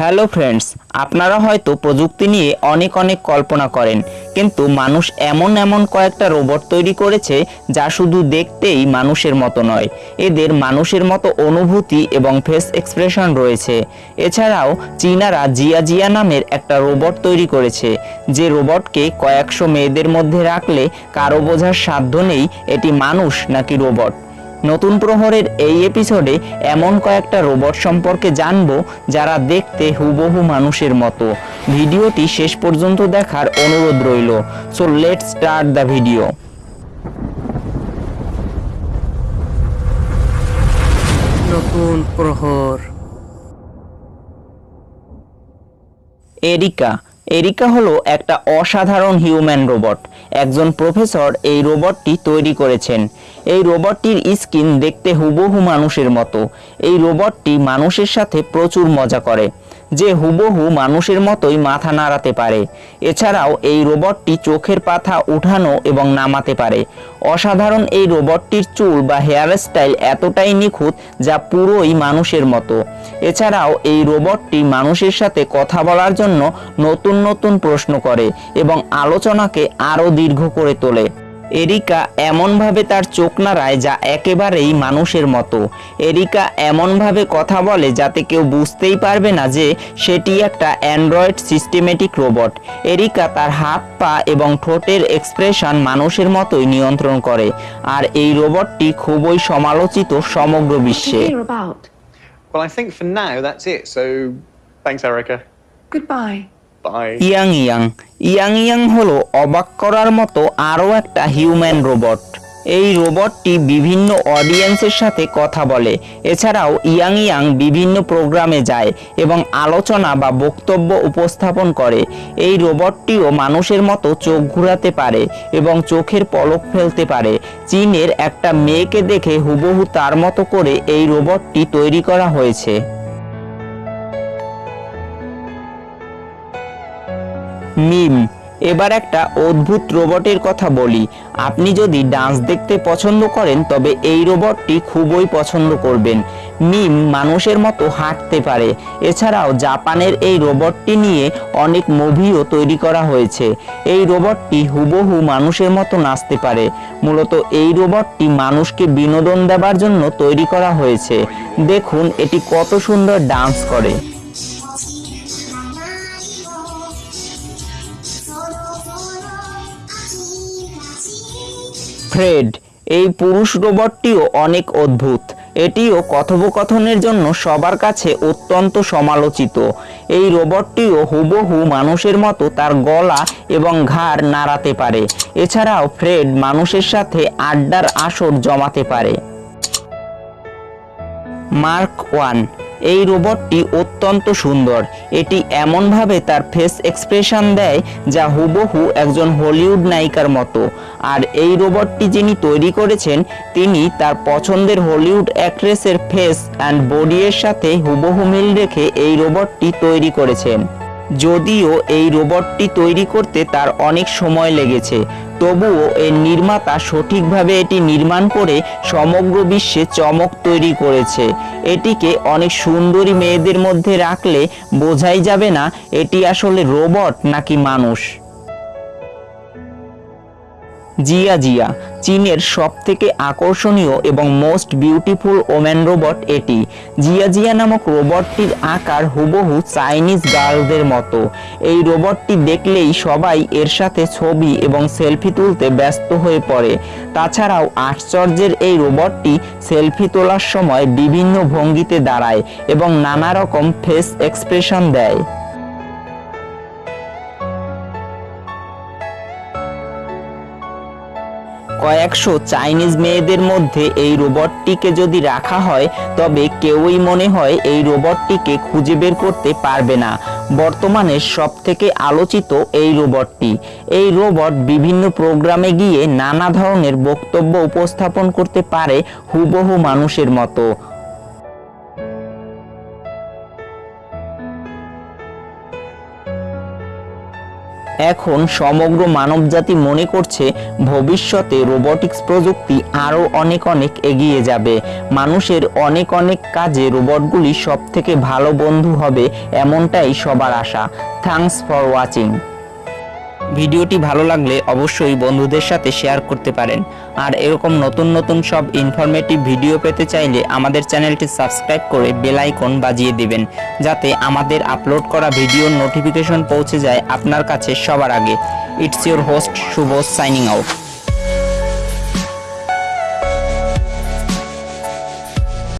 Hello friends, আপনারা হয়তো প্রযুক্তি নিয়ে অনেক অনেক কল্পনা করেন, কিন্তু মানুষ এমন এমন কয়েকটা রোবট তৈরি করেছে যা শুধু দেখতেই মানুষের মতো নয়, এদের মানুষের মতো অনুভূতি এবং ফেস এক্সপ্রেশন রয়েছে। এছাড়াও চীনারা জিয়া জিয়া নামের একটা রোবট তৈরি করেছে, যে রোবটকে কয়েকশো মেয়েদের মধ্যে রাখলে কারও বোঝার সাধ্য নেই এটি মানুষ নাকি রোবট। নতুন প্রহরের এই এপিসোডে এমন কয়েকটা রোবট সম্পর্কে জানব যারা দেখতে হুবহু মানুষের মতো। ভিডিওটি শেষ পর্যন্ত দেখার অনুরোধ রইল। So let start the video নতুন প্রহর। এরিকা এরিকা হলো একটা অসাধারণ হিউম্যান রোবট। একজন প্রফেসর এই রোবটটি তৈরি করেছেন। এই রোবটটির স্কিন দেখতে হুবহু মানুষের মতো। এই রোবটটি মানুষের সাথে প্রচুর মজা করে। যে হুবহু মানুষের মতোই মাথা নাড়াতে পারে। এছাড়াও এই রোবটটি চোখের পাতা উঠানো এবং নামাতে পারে। অসাধারণ এই রোবটটির চুল বা হেয়ার স্টাইল এতটাই নিখুঁত যা পুরোই মানুষের মতো। এছাড়াও এই রোবটটি মানুষের সাথে কথা বলার জন্য নতুন নতুন প্রশ্ন করে এবং আলোচনাকে আরও দীর্ঘ করে তোলে। এরিকা এমনভাবে তার চোখ নাড়ায় যা একেবারেই মানুষের মতো এরিকা এমনভাবে কথা বলে যাতে কেউ বুঝতেই পারবে না যে সেটি একটা অ্যান্ড্রয়েড সিস্টেমেটিক রোবট এরিকা তার হাত পা এবং ঠোঁটের এক্সপ্রেশন মানুষের মতোই নিয়ন্ত্রণ করে আর এই রোবটটি খুবই সমালোচিত সমগ্র বিশ্বে. Well, I think for now that's it. So, thanks, Erica. Goodbye. Yang Yang Yang Yang হলো অবাক করার মতো আরও একটা হিউম্যান রোবট। এই রোবটটি বিভিন্ন অডিয়েন্সের সাথে কথা বলে। এছাড়াও ইয়াং ইয়াং বিভিন্ন প্রোগ্রামে যায় এবং আলোচনা বা বক্তব্য উপস্থাপন করে। এই রোবটটিও মানুষের মতো চোখ ঘোরাতে পারে এবং চোখের পলক ফেলতে পারে। চীনের একটা মেয়েকে দেখে হুবহু তার মতো করে এই রোবটটি তৈরি করা হয়েছে। মিম, এবার একটা অদ্ভুত রোবটের কথা বলি। আপনি যদি ডান্স দেখতে পছন্দ করেন, তবে এই রোবটটি খুবই পছন্দ করবেন। মিম মানুষের মতো হাঁটতে পারে। এছাড়াও জাপানের এই রোবটটি নিয়ে অনেক মুভিও তৈরি করা হয়েছে। এই রোবটটি হুবহু মানুষের মতো নাচতে পারে। মূলত এই রোবটটি মানুষকে বিনোদন দেবার জন্য তৈরি করা হয়েছে। দেখুন, এটি কত সুন্দর ডান্স করে। ফ্রেড, এই পুরুষ রোবটটিও অনেক অদ্ভুত। এটিও কথোপকথনের জন্য সবার কাছে অত্যন্ত সমালোচিত। এই রোবটটিও হুবহু মানুষের মতো তার গলা এবং ঘাড় নাড়াতে পারে। এছাড়াও ফ্রেড মানুষের সাথে আড্ডার আসর জমাতে পারে। মার্ক ওয়ান এই রোবটটি অত্যন্ত সুন্দর। এটি এমনভাবে তার ফেস এক্সপ্রেশন দেয় যা হুবহু একজন হলিউড নায়িকার মতো। আর এই রোবটটি যিনি তৈরি করেছেন, তিনি তার পছন্দের হলিউড অ্যাক্ট্রেসের ফেস অ্যান্ড বডি এর সাথে হুবহু মিল রেখে এই রোবটটি তৈরি করেছেন। যদিও এই রোবটটি তৈরি করতে তার অনেক সময় লেগেছে তবুও এর নির্মাতা সঠিকভাবে এটি নির্মাণ করে সমগ্র বিশ্বে চমক তৈরি করেছে। এটিকে অনেক সুন্দরী মেয়েদের মধ্যে রাখলে বোঝাই যাবে না, এটি আসলে রোবট নাকি মানুষ। জিয়া জিয়া, চীনের সবথেকে আকর্ষণীয় এবং মোস্ট বিউটিফুল ওম্যান রোবট এটি। জিয়া জিয়া নামক রোবটটির আকার হুবহু চাইনিজ গার্লদের মতো। এই রোবটটি দেখলেই সবাই এর সাথে ছবি এবং সেলফি তুলতে ব্যস্ত হয়ে পড়ে। তাছাড়াও আশ্চর্যের এই রোবটটি সেলফি তোলার সময় বিভিন্ন ভঙ্গিতে দাঁড়ায় এবং নানা রকম ফেস এক্সপ্রেশন দেয়। কয়েকশো চাইনিজ মেয়েদের মধ্যে এই রোবটটিকে যদি রাখা হয়, তবে কেউই মনে হয় এই রোবটটিকে খুঁজে বের করতে পারবে না। বর্তমানে সব থেকে আলোচিত এই রোবটটি। এই রোবট বিভিন্ন প্রোগ্রামে গিয়ে নানা ধরনের বক্তব্য উপস্থাপন করতে পারে হুবহু মানুষের মতো। এখন সমগ্র মানবজাতি মনে করছে ভবিষ্যতে রোবটিক্স প্রযুক্তি আরও অনেক অনেক এগিয়ে যাবে। মানুষের অনেক অনেক কাজে রোবটগুলি সবথেকে ভালো বন্ধু হবে এমনটাই সবার আশা। Thanks for watching. ভিডিওটি ভালো লাগলে অবশ্যই বন্ধুদের সাথে শেয়ার করতে পারেন। আর এরকম নতুন নতুন সব ইনফরমেটিভ ভিডিও পেতে চাইলে আমাদের চ্যানেলটি সাবস্ক্রাইব করে বেল আইকন বাজিয়ে দিবেন, যাতে আমাদের আপলোড করা ভিডিওর নোটিফিকেশন পৌঁছে যায় আপনার কাছে সবার আগে। It's your host Shubho signing out